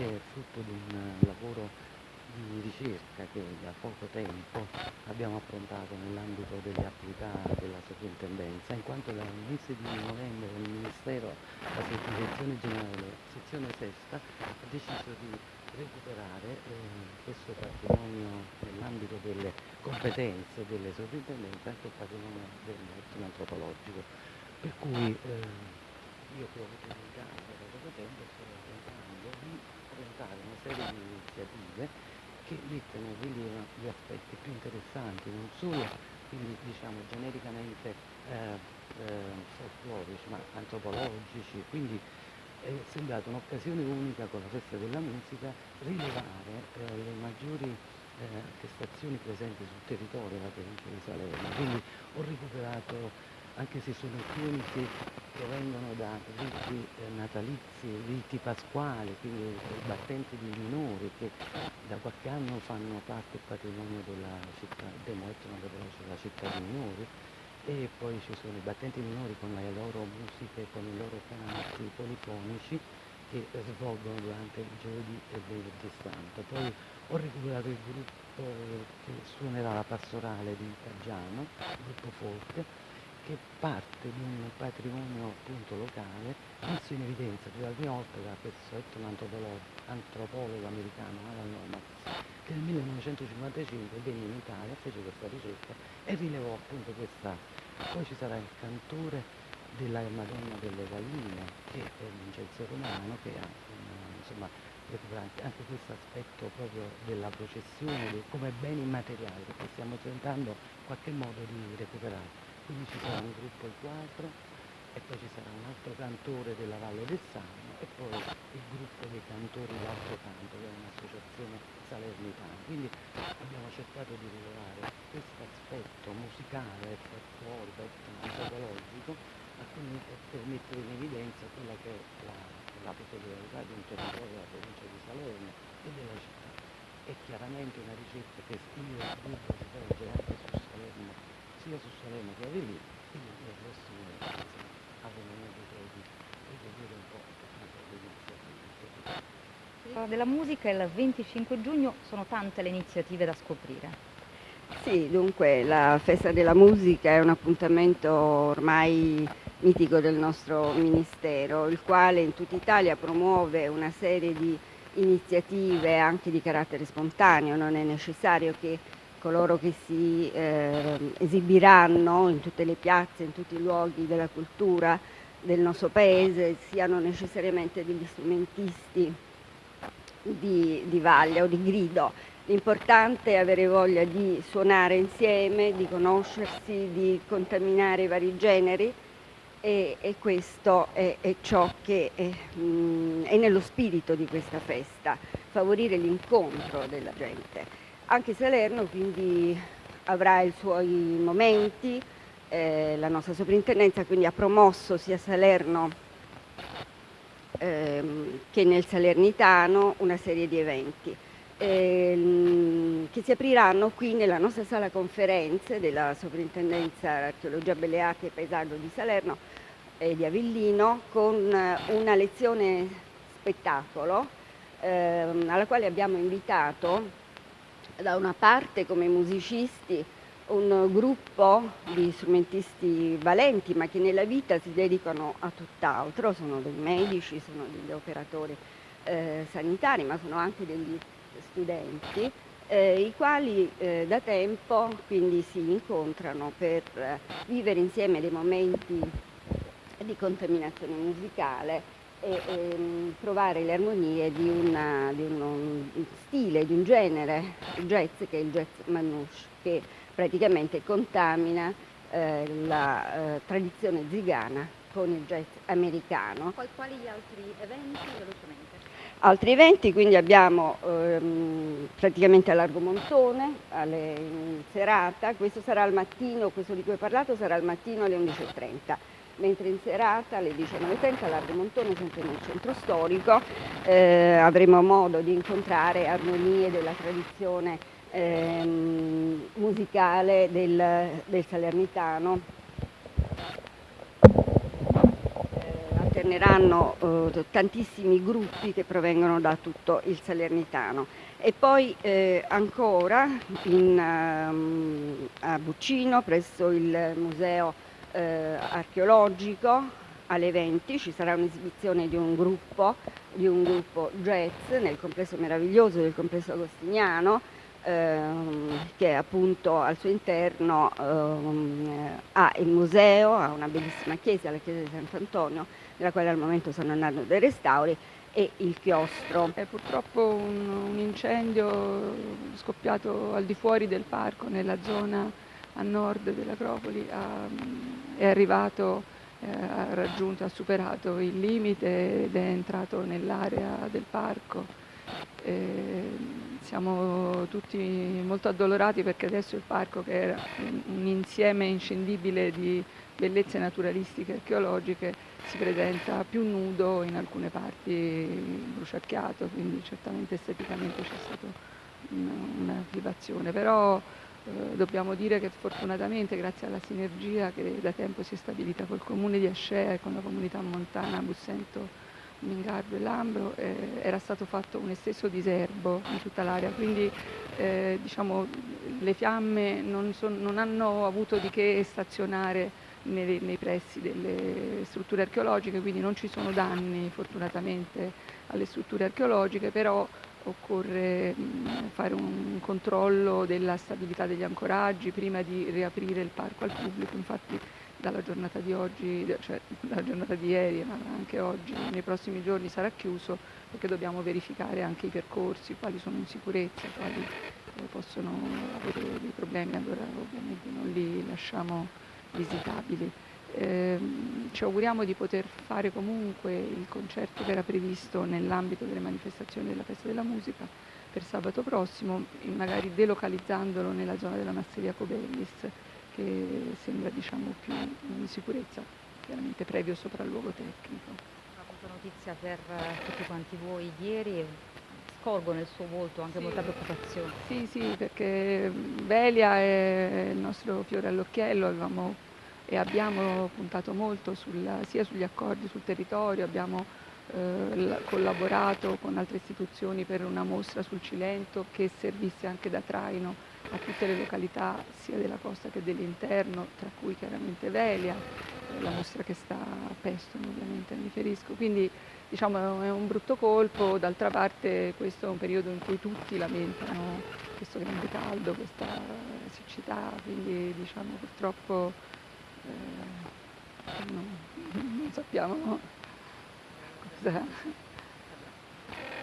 che è frutto di un lavoro di ricerca che da poco tempo abbiamo affrontato nell'ambito delle attività della sovrintendenza, in quanto dal mese di novembre il Ministero, la Direzione Generale, sezione sesta, ha deciso di recuperare eh, questo patrimonio nell'ambito delle competenze delle sovrintendenze, anche il patrimonio dell'etno antropologico. Per cui eh, io che ho avuto l'incarico da poco tempo sto tentando di presentare una serie di iniziative che mettono in rilievo gli aspetti più interessanti, non solo quindi diciamo genericamente eh, eh, folclorici ma antropologici, quindi è sembrata un'occasione unica con la festa della musica rilevare eh, le maggiori eh, attestazioni presenti sul territorio della provincia di Salerno, quindi ho recuperato anche se sono alcuni che provengono da riti eh, natalizi, riti pasquali, quindi battenti di minori che da qualche anno fanno parte del patrimonio della città, demostrano della città di minori e poi ci sono i battenti minori con le loro musiche, con i loro canti polifonici che svolgono durante il giovedì e il venerdì santo. Poi ho recuperato il gruppo che suonerà la pastorale di Caggiano, il gruppo folk, che parte di un patrimonio appunto locale messo in evidenza la prima volta da questo antropologo americano Alan Lomax che nel 1955 venne in Italia, fece questa ricerca e rilevò appunto questa. Poi ci sarà il cantore della Madonna delle Galline che è Vincenzo Romano che ha insomma anche, questo aspetto proprio della processione come beni immateriali che stiamo tentando in qualche modo di recuperare quindi ci sarà un gruppo il 4 e poi ci sarà un altro cantore della Valle del Sano e poi il gruppo dei cantori L'Altro Canto che è un'associazione salernitana. Quindi abbiamo cercato di rilevare questo aspetto musicale, folclorico, antropologico per mettere in evidenza quella che è la, la peculiarità di un territorio della provincia di Salerno e della città. È chiaramente una ricerca che io si svolgere anche su Salerno sia su Salerno che Avellino, quindi nel prossimo mese avremo modo di eseguire un po' le della musica il 25 giugno sono tante le iniziative da scoprire. Sì, dunque la festa della musica è un appuntamento ormai mitico del nostro Ministero, il quale in tutta Italia promuove una serie di iniziative anche di carattere spontaneo, non è necessario che coloro che si eh, esibiranno in tutte le piazze, in tutti i luoghi della cultura del nostro paese siano necessariamente degli strumentisti di, di vaglia o di grido. L'importante è avere voglia di suonare insieme, di conoscersi, di contaminare i vari generi e, e questo è, è, ciò che è, mh, mm, è nello spirito di questa festa, favorire l'incontro della gente anche Salerno quindi avrà i suoi momenti, eh, la nostra soprintendenza quindi ha promosso sia Salerno ehm, che nel Salernitano una serie di eventi ehm, che si apriranno qui nella nostra sala conferenze della Soprintendenza Archeologia Belle Arti e Paesaggio di Salerno e di Avellino con una lezione spettacolo ehm, alla quale abbiamo invitato da una parte come musicisti un gruppo di strumentisti valenti ma che nella vita si dedicano a tutt'altro, sono dei medici, sono degli operatori eh, sanitari ma sono anche degli studenti eh, i quali eh, da tempo quindi si incontrano per vivere insieme dei momenti di contaminazione musicale e, e provare le armonie di, una, di uno stile, di un genere jazz che è il jazz manouche, che praticamente contamina eh, la eh, tradizione zigana con il jazz americano. Poi quali altri eventi velocemente? Altri eventi, quindi abbiamo ehm, praticamente a Largo Montone, alle, in serata, questo sarà al mattino, questo di cui ho parlato sarà al mattino alle 11.30 mentre in serata alle 19.30 a Largo Montone, sempre nel centro storico, eh, avremo modo di incontrare armonie della tradizione ehm, musicale del, del Salernitano, eh, alterneranno eh, tantissimi gruppi che provengono da tutto il Salernitano. E poi eh, ancora in, um, a Buccino, presso il Museo eh, Archeologico, alle 20 ci sarà un'esibizione di un gruppo, di un gruppo jazz nel complesso meraviglioso del complesso agostiniano ehm, che appunto al suo interno ehm, ha il museo, ha una bellissima chiesa, la chiesa di Sant'Antonio, nella quale al momento stanno andando dei restauri e il chiostro. È purtroppo un, un incendio scoppiato al di fuori del parco, nella zona a nord dell'Acropoli, è arrivato ha raggiunto, ha superato il limite ed è entrato nell'area del parco. E siamo tutti molto addolorati perché adesso il parco, che era un insieme inscindibile di bellezze naturalistiche e archeologiche, si presenta più nudo, in alcune parti bruciacchiato, quindi certamente esteticamente c'è stata una, una. Però eh, dobbiamo dire che fortunatamente grazie alla sinergia che da tempo si è stabilita col comune di Ascea e con la comunità montana Bussento, Mingardo e Lambro eh, era stato fatto un esteso diserbo in tutta l'area, quindi eh, diciamo, le fiamme non, son, non, hanno avuto di che stazionare nei, nei pressi delle strutture archeologiche, quindi non ci sono danni fortunatamente alle strutture archeologiche, però occorre fare un controllo della stabilità degli ancoraggi prima di riaprire il parco al pubblico, infatti dalla giornata di oggi, cioè dalla giornata di ieri, ma anche oggi, nei prossimi giorni sarà chiuso perché dobbiamo verificare anche i percorsi, quali sono in sicurezza, quali eh, possono avere dei problemi, allora ovviamente non li lasciamo visitabili. Eh, ci auguriamo di poter fare comunque il concerto che era previsto nell'ambito delle manifestazioni della festa della musica per sabato prossimo, magari delocalizzandolo nella zona della Masseria Cobellis, che sembra diciamo, più in sicurezza, chiaramente previo sopralluogo tecnico. Ho avuto notizia per eh, tutti quanti voi ieri scorgo nel suo volto anche sì. molta preoccupazione. Sì, sì, perché Velia è il nostro fiore all'occhiello, avevamo e abbiamo puntato molto sulla, sia sugli accordi sul territorio, abbiamo eh, collaborato con altre istituzioni per una mostra sul Cilento che servisse anche da traino a tutte le località sia della costa che dell'interno, tra cui chiaramente Velia, eh, la mostra che sta a Peston ovviamente mi riferisco. Quindi diciamo è un brutto colpo, d'altra parte questo è un periodo in cui tutti lamentano questo grande caldo, questa siccità, quindi diciamo purtroppo non, non sappiamo cosa